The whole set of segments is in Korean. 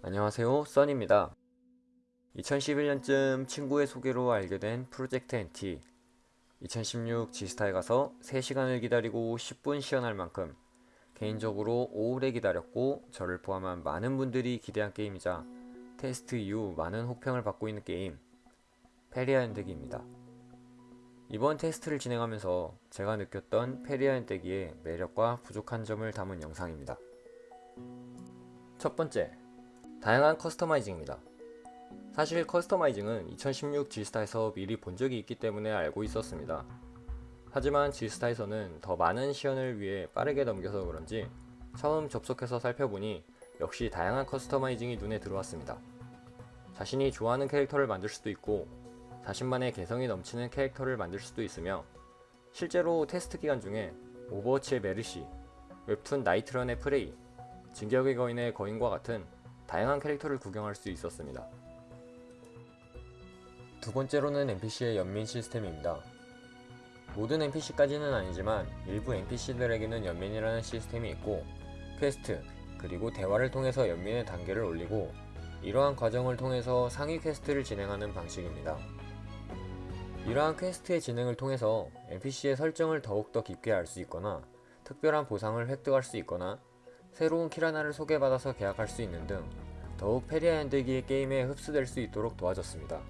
안녕하세요 써니입니다. 2011년쯤 친구의 소개로 알게 된 프로젝트 NT 2016 G스타에 가서 3시간을 기다리고 10분 시연할 만큼 개인적으로 오래 기다렸고 저를 포함한 많은 분들이 기대한 게임이자 테스트 이후 많은 호평을 받고 있는 게임 페리아 연대기입니다. 이번 테스트를 진행하면서 제가 느꼈던 페리아 연대기의 매력과 부족한 점을 담은 영상입니다 첫 번째 다양한 커스터마이징입니다. 사실 커스터마이징은 2016 G스타에서 미리 본 적이 있기 때문에 알고 있었습니다. 하지만 G스타에서는 더 많은 시연을 위해 빠르게 넘겨서 그런지 처음 접속해서 살펴보니 역시 다양한 커스터마이징이 눈에 들어왔습니다. 자신이 좋아하는 캐릭터를 만들 수도 있고 자신만의 개성이 넘치는 캐릭터를 만들 수도 있으며 실제로 테스트 기간 중에 오버워치의 메르시, 웹툰 나이트런의 프레이, 진격의 거인의 거인과 같은 다양한 캐릭터를 구경할 수 있었습니다. 두 번째로는 NPC의 연민 시스템입니다. 모든 NPC까지는 아니지만 일부 NPC들에게는 연민이라는 시스템이 있고 퀘스트 그리고 대화를 통해서 연민의 단계를 올리고 이러한 과정을 통해서 상위 퀘스트를 진행하는 방식입니다. 이러한 퀘스트의 진행을 통해서 NPC의 설정을 더욱더 깊게 알 수 있거나 특별한 보상을 획득할 수 있거나 새로운 키라나를 소개받아서 계약할 수 있는 등 더욱 페리아 연대기의 게임에 흡수될 수 있도록 도와줬습니다.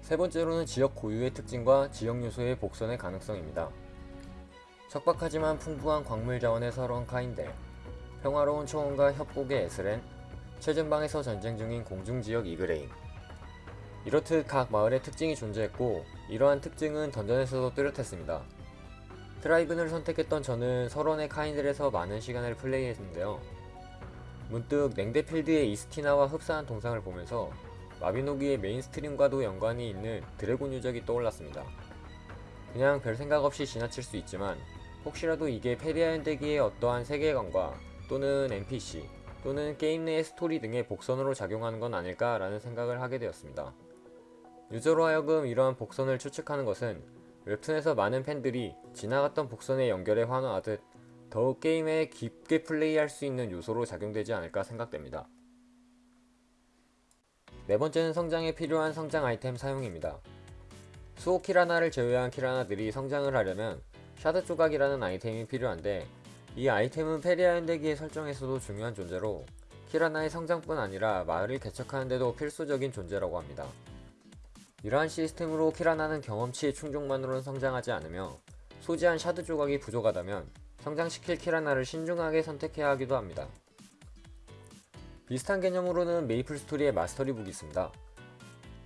세 번째로는 지역 고유의 특징과 지역 요소의 복선의 가능성입니다. 척박하지만 풍부한 광물 자원의 설원 카인델, 평화로운 초원과 협곡의 에스렌, 최전방에서 전쟁 중인 공중지역 이그레인 이렇듯 각 마을의 특징이 존재했고 이러한 특징은 던전에서도 뚜렷했습니다. 드라이븐을 선택했던 저는 설원의 카인델에서 많은 시간을 플레이했는데요. 문득 냉대 필드의 이스티나와 흡사한 동상을 보면서 마비노기의 mainstream과도 연관이 있는 드래곤 유적이 떠올랐습니다. 그냥 별 생각 없이 지나칠 수 있지만 혹시라도 이게 페리아 연대기의 어떠한 세계관과 또는 NPC 또는 게임 내의 스토리 등의 복선으로 작용하는 건 아닐까 라는 생각을 하게 되었습니다. 유저로 하여금 이러한 복선을 추측하는 것은 웹툰에서 많은 팬들이 지나갔던 복선의 연결에 환호하듯 더욱 게임에 깊게 플레이할 수 있는 요소로 작용되지 않을까 생각됩니다. 네 번째는 성장에 필요한 성장 아이템 사용입니다. 수호 키라나를 제외한 키라나들이 성장을 하려면 shard 조각이라는 아이템이 필요한데 이 아이템은 페리아 연대기의 설정에서도 중요한 존재로 키라나의 성장뿐 아니라 마을을 개척하는 데도 필수적인 존재라고 합니다. 이러한 시스템으로 키라나는 경험치의 충족만으로는 성장하지 않으며 소지한 shard 조각이 부족하다면 성장시킬 키라나를 신중하게 선택해야 하기도 합니다. 비슷한 개념으로는 메이플 스토리의 mastery book이 있습니다.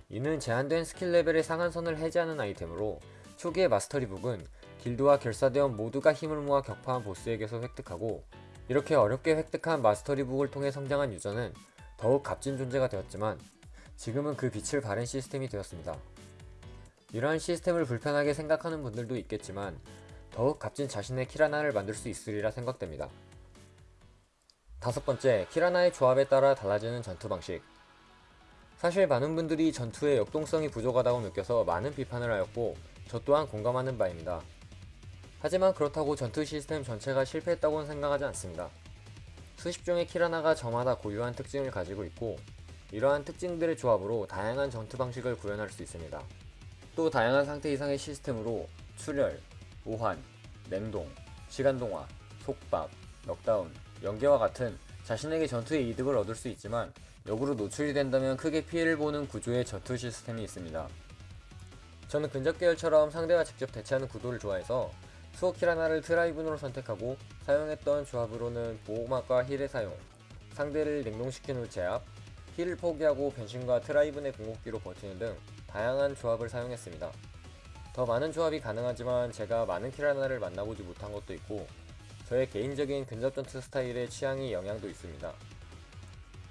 이는 제한된 스킬 레벨의 상한선을 해제하는 아이템으로 초기의 마스터리 북은 길드와 결사대원 모두가 힘을 모아 격파한 보스에게서 획득하고 이렇게 어렵게 획득한 마스터리 북을 통해 성장한 유저는 더욱 값진 존재가 되었지만 지금은 그 빛을 발한 시스템이 되었습니다. 이러한 시스템을 불편하게 생각하는 분들도 있겠지만 더욱 값진 자신의 키라나를 만들 수 있으리라 생각됩니다. 다섯 번째, 키라나의 조합에 따라 달라지는 전투 방식 사실 많은 분들이 전투의 역동성이 부족하다고 느껴서 많은 비판을 하였고 저 또한 공감하는 바입니다. 하지만 그렇다고 전투 시스템 전체가 실패했다고는 생각하지 않습니다. 수십 종의 키라나가 저마다 고유한 특징을 가지고 있고 이러한 특징들의 조합으로 다양한 전투 방식을 구현할 수 있습니다. 또 다양한 상태 이상의 시스템으로 출혈, 오한, 냉동, 시간동화, 속박, 넉다운, 연계와 같은 자신에게 전투의 이득을 얻을 수 있지만 역으로 노출이 된다면 크게 피해를 보는 구조의 전투 시스템이 있습니다. 저는 근접 계열처럼 상대가 직접 대치하는 구도를 좋아해서 수호키라나를 트라이븐으로 선택하고 사용했던 조합으로는 보호막과 heal의 사용, 상대를 냉동시킨 후 제압, heal을 포기하고 변신과 트라이븐의 궁극기로 버티는 등 다양한 조합을 사용했습니다. 더 많은 조합이 가능하지만 제가 많은 키라나를 만나보지 못한 것도 있고 저의 개인적인 근접 전투 스타일의 취향이 영향도 있습니다.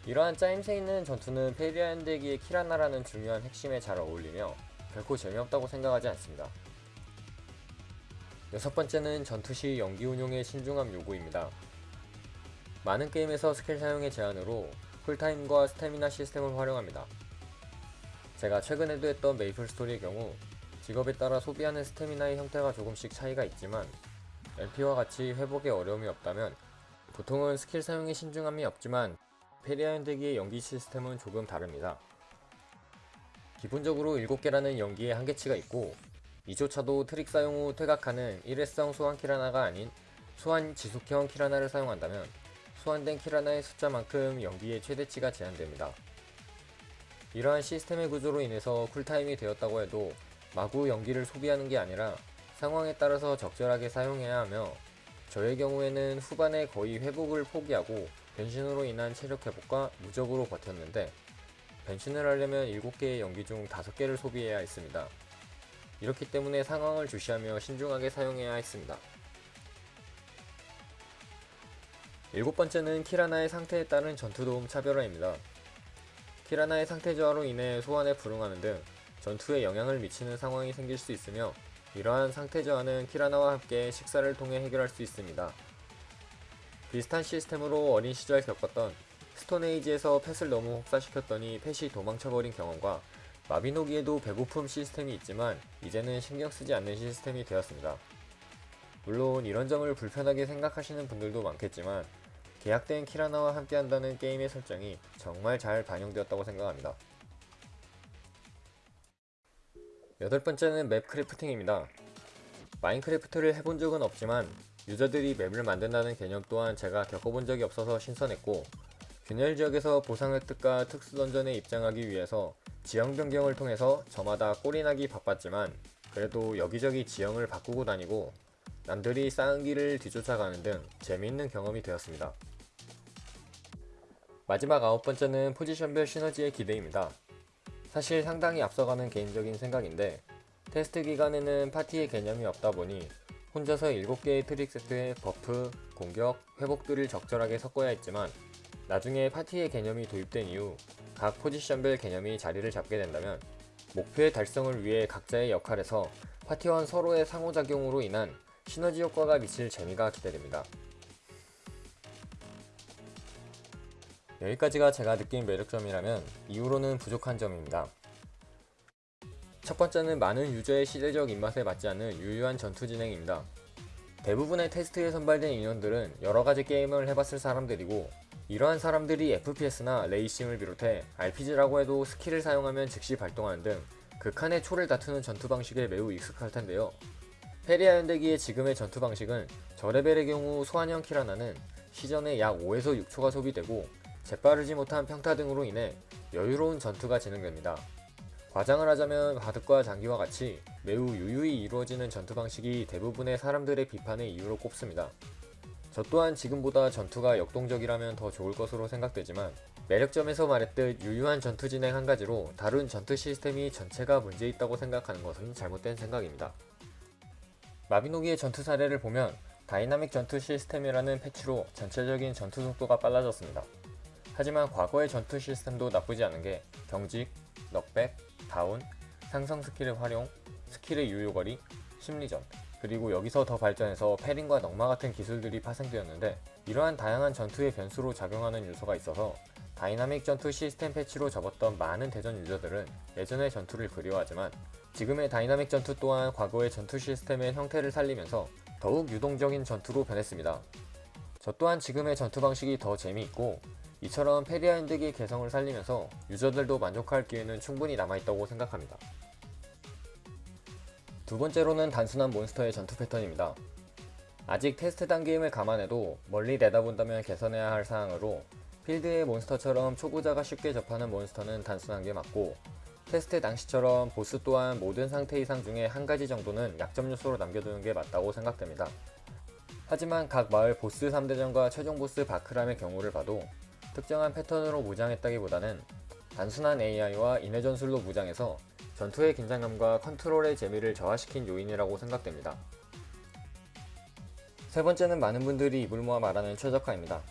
이러한 짜임새 있는 전투는 페리아 연대기의 키라나라는 중요한 핵심에 잘 어울리며 결코 재미없다고 생각하지 않습니다. 여섯 번째는 전투 시 연기 운용의 신중함 요구입니다. 많은 게임에서 스킬 사용의 제한으로 cool time과 스태미나 시스템을 활용합니다. 제가 최근에도 했던 메이플 스토리의 경우 직업에 따라 소비하는 스태미나의 형태가 조금씩 차이가 있지만 LP와 같이 회복에 어려움이 없다면 보통은 스킬 사용에 신중함이 없지만 페리아연대기의 연기 시스템은 조금 다릅니다. 기본적으로 7개라는 연기의 한계치가 있고 이조차도 트릭 사용 후 퇴각하는 일회성 소환 키라나가 아닌 소환 지속형 키라나를 사용한다면 소환된 키라나의 숫자만큼 연기의 최대치가 제한됩니다. 이러한 시스템의 구조로 인해서 쿨타임이 되었다고 해도 마구 연기를 소비하는 게 아니라 상황에 따라서 적절하게 사용해야 하며 저의 경우에는 후반에 거의 회복을 포기하고 변신으로 인한 체력 회복과 무적으로 버텼는데 변신을 하려면 7개의 연기 중 5개를 소비해야 했습니다. 이렇기 때문에 상황을 주시하며 신중하게 사용해야 했습니다. 일곱 번째는 키라나의 상태에 따른 전투도움 차별화입니다. 키라나의 상태 저하로 인해 소환에 불응하는 등 전투에 영향을 미치는 상황이 생길 수 있으며 이러한 상태 저하는 키라나와 함께 식사를 통해 해결할 수 있습니다. 비슷한 시스템으로 어린 시절 겪었던 스톤에이지에서 펫을 너무 혹사시켰더니 펫이 도망쳐버린 경험과 마비노기에도 배고픔 시스템이 있지만 이제는 신경 쓰지 않는 시스템이 되었습니다. 물론 이런 점을 불편하게 생각하시는 분들도 많겠지만 계약된 키라나와 함께한다는 게임의 설정이 정말 잘 반영되었다고 생각합니다. 여덟 번째는 map crafting입니다. 마인크래프트를 해본 적은 없지만 유저들이 map을 만든다는 개념 또한 제가 겪어본 적이 없어서 신선했고 균열 지역에서 보상 획득과 특수 던전에 입장하기 위해서 지형 변경을 통해서 저마다 꼴이나기 바빴지만 그래도 여기저기 지형을 바꾸고 다니고 남들이 쌓은 길을 뒤쫓아가는 등 재미있는 경험이 되었습니다. 마지막 아홉 번째는 포지션별 시너지의 기대입니다. 사실 상당히 앞서가는 개인적인 생각인데 테스트 기간에는 파티의 개념이 없다 보니 혼자서 7개의 트릭 세트에 buff, 공격, 회복들을 적절하게 섞어야 했지만 나중에 파티의 개념이 도입된 이후 각 포지션별 개념이 자리를 잡게 된다면 목표의 달성을 위해 각자의 역할에서 파티원 서로의 상호작용으로 인한 시너지 효과가 미칠 재미가 기대됩니다. 여기까지가 제가 느낀 매력점이라면 이후로는 부족한 점입니다. 첫 번째는 많은 유저의 시대적 입맛에 맞지 않는 유효한 전투 진행입니다. 대부분의 테스트에 선발된 인원들은 여러가지 게임을 해봤을 사람들이고 이러한 사람들이 FPS나 레이싱을 비롯해 RPG라고 해도 스킬을 사용하면 즉시 발동하는 등 극한의 초를 다투는 전투 방식에 매우 익숙할 텐데요. 페리아 연대기의 지금의 전투 방식은 저레벨의 경우 소환형 키라나는 시전에 약 5에서 6초가 소비되고 재빠르지 못한 평타 등으로 인해 여유로운 전투가 진행됩니다. 과장을 하자면 바둑과 장기와 같이 매우 유유히 이루어지는 전투 방식이 대부분의 사람들의 비판의 이유로 꼽습니다. 저 또한 지금보다 전투가 역동적이라면 더 좋을 것으로 생각되지만 매력점에서 말했듯 유유한 전투 진행 한 가지로 다른 전투 시스템이 전체가 문제 있다고 생각하는 것은 잘못된 생각입니다. 마비노기의 전투 사례를 보면 다이나믹 전투 시스템이라는 패치로 전체적인 전투 속도가 빨라졌습니다. 하지만 과거의 전투 시스템도 나쁘지 않은 게 경직, knockback, 다운, 상성 스킬의 활용, 스킬의 유효거리, 심리전, 그리고 여기서 더 발전해서 parrying과 넉마 같은 기술들이 파생되었는데 이러한 다양한 전투의 변수로 작용하는 요소가 있어서 다이나믹 전투 시스템 패치로 접었던 많은 대전 유저들은 예전의 전투를 그리워하지만 지금의 다이나믹 전투 또한 과거의 전투 시스템의 형태를 살리면서 더욱 유동적인 전투로 변했습니다. 저 또한 지금의 전투 방식이 더 재미있고 이처럼 페리아 연대기의 개성을 살리면서 유저들도 만족할 기회는 충분히 남아있다고 생각합니다. 두 번째로는 단순한 몬스터의 전투 패턴입니다. 아직 테스트 단계임을 감안해도 멀리 내다본다면 개선해야 할 사항으로 필드의 몬스터처럼 초보자가 쉽게 접하는 몬스터는 단순한 게 맞고 테스트 당시처럼 보스 또한 모든 상태 이상 중에 한 가지 정도는 약점 요소로 남겨두는 게 맞다고 생각됩니다. 하지만 각 마을 보스 3대전과 최종 보스 바크람의 경우를 봐도 특정한 패턴으로 무장했다기보다는 단순한 AI와 인해 전술로 무장해서 전투의 긴장감과 컨트롤의 재미를 저하시킨 요인이라고 생각됩니다. 세 번째는 많은 분들이 입을 모아 말하는 최적화입니다.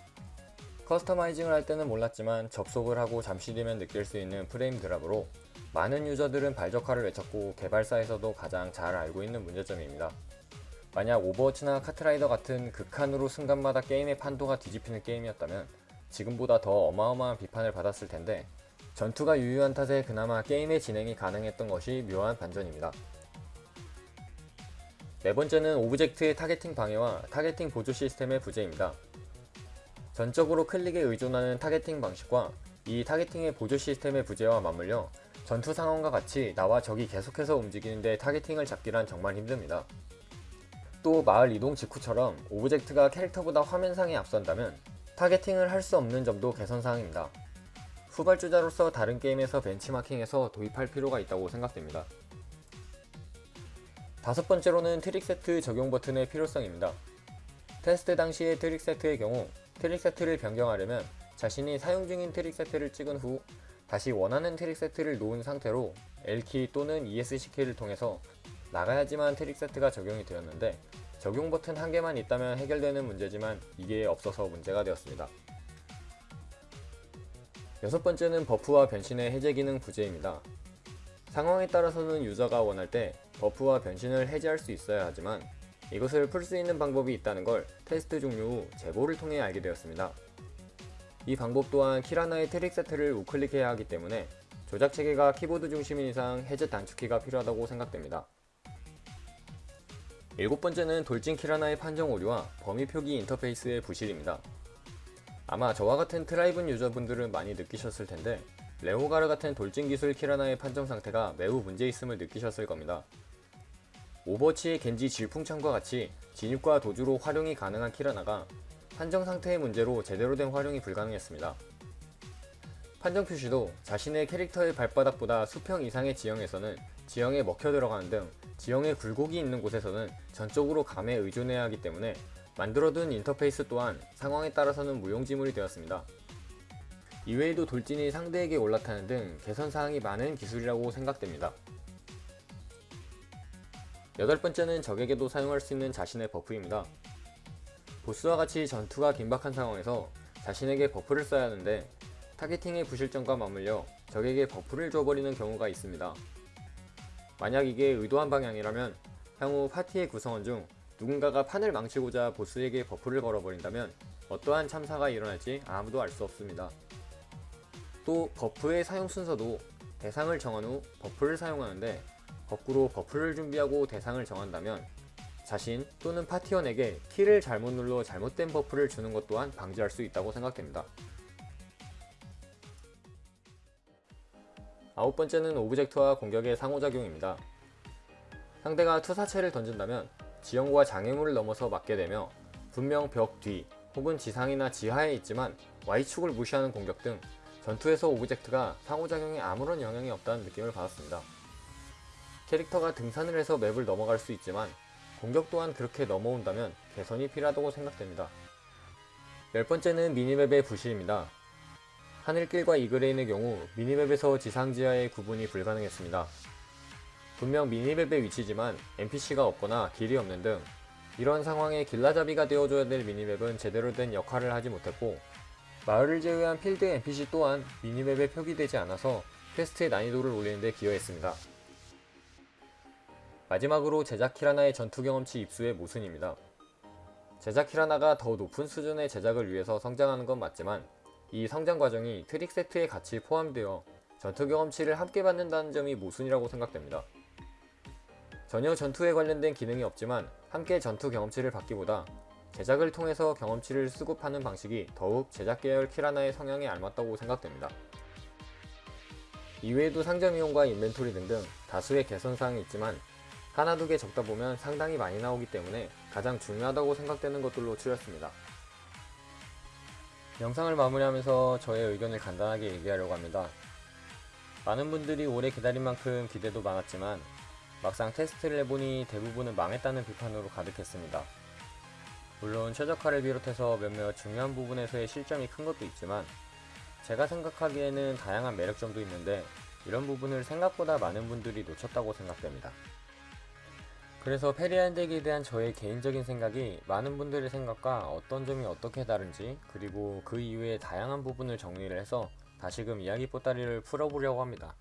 customizing을 할 때는 몰랐지만 접속을 하고 잠시 뒤면 느낄 수 있는 frame drop으로 많은 유저들은 발적화를 외쳤고 개발사에서도 가장 잘 알고 있는 문제점입니다. 만약 오버워치나 카트라이더 같은 극한으로 순간마다 게임의 판도가 뒤집히는 게임이었다면 지금보다 더 어마어마한 비판을 받았을 텐데 전투가 유효한 탓에 그나마 게임의 진행이 가능했던 것이 묘한 반전입니다. 네 번째는 object의 targeting 방해와 targeting 보조 시스템의 부재입니다. 전적으로 클릭에 의존하는 targeting 방식과 이 targeting의 보조 시스템의 부재와 맞물려 전투 상황과 같이 나와 적이 계속해서 움직이는데 targeting을 잡기란 정말 힘듭니다. 또 마을 이동 직후처럼 object가 캐릭터보다 화면상에 앞선다면 targeting을 할 수 없는 점도 개선사항입니다. 후발주자로서 다른 게임에서 벤치마킹해서 도입할 필요가 있다고 생각됩니다. 다섯 번째로는 트릭 세트 적용 버튼의 필요성입니다. 테스트 당시의 트릭 세트의 경우 트릭 세트를 변경하려면 자신이 사용 중인 트릭 세트를 찍은 후 다시 원하는 트릭 세트를 놓은 상태로 L키 또는 ESC키를 통해서 나가야지만 트릭 세트가 적용이 되었는데 적용 버튼 한 개만 있다면 해결되는 문제지만 이게 없어서 문제가 되었습니다. 여섯 번째는 buff와 변신의 해제 기능 부재입니다. 상황에 따라서는 유저가 원할 때 buff와 변신을 해제할 수 있어야 하지만 이것을 풀 수 있는 방법이 있다는 걸 테스트 종료 후 제보를 통해 알게 되었습니다. 이 방법 또한 키라나의 트릭 세트를 우클릭해야 하기 때문에 조작 체계가 키보드 중심인 이상 해제 단축키가 필요하다고 생각됩니다. 일곱 번째는 돌진 키라나의 판정 오류와 범위 표기 인터페이스의 부실입니다. 아마 저와 같은 트라이븐 유저분들은 많이 느끼셨을 텐데 레오가르 같은 돌진 기술 키라나의 판정 상태가 매우 문제 있음을 느끼셨을 겁니다. 오버워치의 겐지 질풍참과 같이 진입과 도주로 활용이 가능한 키라나가 판정 상태의 문제로 제대로 된 활용이 불가능했습니다. 판정 표시도 자신의 캐릭터의 발바닥보다 수평 이상의 지형에서는 지형에 먹혀 들어가는 등 지형에 굴곡이 있는 곳에서는 전적으로 감에 의존해야 하기 때문에 만들어둔 인터페이스 또한 상황에 따라서는 무용지물이 되었습니다. 이외에도 돌진이 상대에게 올라타는 등 개선사항이 많은 기술이라고 생각됩니다. 여덟 번째는 적에게도 사용할 수 있는 자신의 buff입니다. 보스와 같이 전투가 긴박한 상황에서 자신에게 buff를 써야 하는데 targeting의 부실점과 맞물려 적에게 buff를 줘버리는 경우가 있습니다. 만약 이게 의도한 방향이라면 향후 파티의 구성원 중 누군가가 판을 망치고자 보스에게 buff를 걸어버린다면 어떠한 참사가 일어날지 아무도 알 수 없습니다. 또 buff의 사용 순서도 대상을 정한 후 buff를 사용하는데 거꾸로 buff를 준비하고 대상을 정한다면 자신 또는 파티원에게 키를 잘못 눌러 잘못된 buff를 주는 것 또한 방지할 수 있다고 생각됩니다. 아홉 번째는 object와 공격의 상호작용입니다. 상대가 투사체를 던진다면 지형과 장애물을 넘어서 맞게 되며 분명 벽 뒤 혹은 지상이나 지하에 있지만 Y축을 무시하는 공격 등 전투에서 object가 상호작용에 아무런 영향이 없다는 느낌을 받았습니다. 캐릭터가 등산을 해서 map을 넘어갈 수 있지만 공격 또한 그렇게 넘어온다면 개선이 필요하다고 생각됩니다. 열 번째는 minimap의 부실입니다. 하늘길과 이그레인의 경우 minimap에서 지상지하의 구분이 불가능했습니다. 분명 minimap의 위치지만 NPC가 없거나 길이 없는 등 이런 상황에 길라잡이가 되어줘야 될 minimap은 제대로 된 역할을 하지 못했고 마을을 제외한 필드 NPC 또한 minimap에 표기되지 않아서 quest의 난이도를 올리는데 기여했습니다. 마지막으로 제작 키라나의 전투 경험치 입수의 모순입니다. 제작 키라나가 더 높은 수준의 제작을 위해서 성장하는 건 맞지만 이 성장 과정이 트릭 세트에 같이 포함되어 전투 경험치를 함께 받는다는 점이 모순이라고 생각됩니다. 전혀 전투에 관련된 기능이 없지만 함께 전투 경험치를 받기보다 제작을 통해서 경험치를 수급하는 방식이 더욱 제작 계열 키라나의 성향에 알맞다고 생각됩니다. 이외에도 상점 이용과 inventory 등등 다수의 개선사항이 있지만 하나 두 개 적다 보면 상당히 많이 나오기 때문에 가장 중요하다고 생각되는 것들로 추렸습니다. 영상을 마무리하면서 저의 의견을 간단하게 얘기하려고 합니다. 많은 분들이 오래 기다린 만큼 기대도 많았지만 막상 테스트를 해보니 대부분은 망했다는 비판으로 가득했습니다. 물론 최적화를 비롯해서 몇몇 중요한 부분에서의 실점이 큰 것도 있지만 제가 생각하기에는 다양한 매력점도 있는데 이런 부분을 생각보다 많은 분들이 놓쳤다고 생각됩니다. 그래서 페리안덱에 대한 저의 개인적인 생각이 많은 분들의 생각과 어떤 점이 어떻게 다른지 그리고 그 이외의 다양한 부분을 정리를 해서 다시금 이야기 보따리를 풀어보려고 합니다.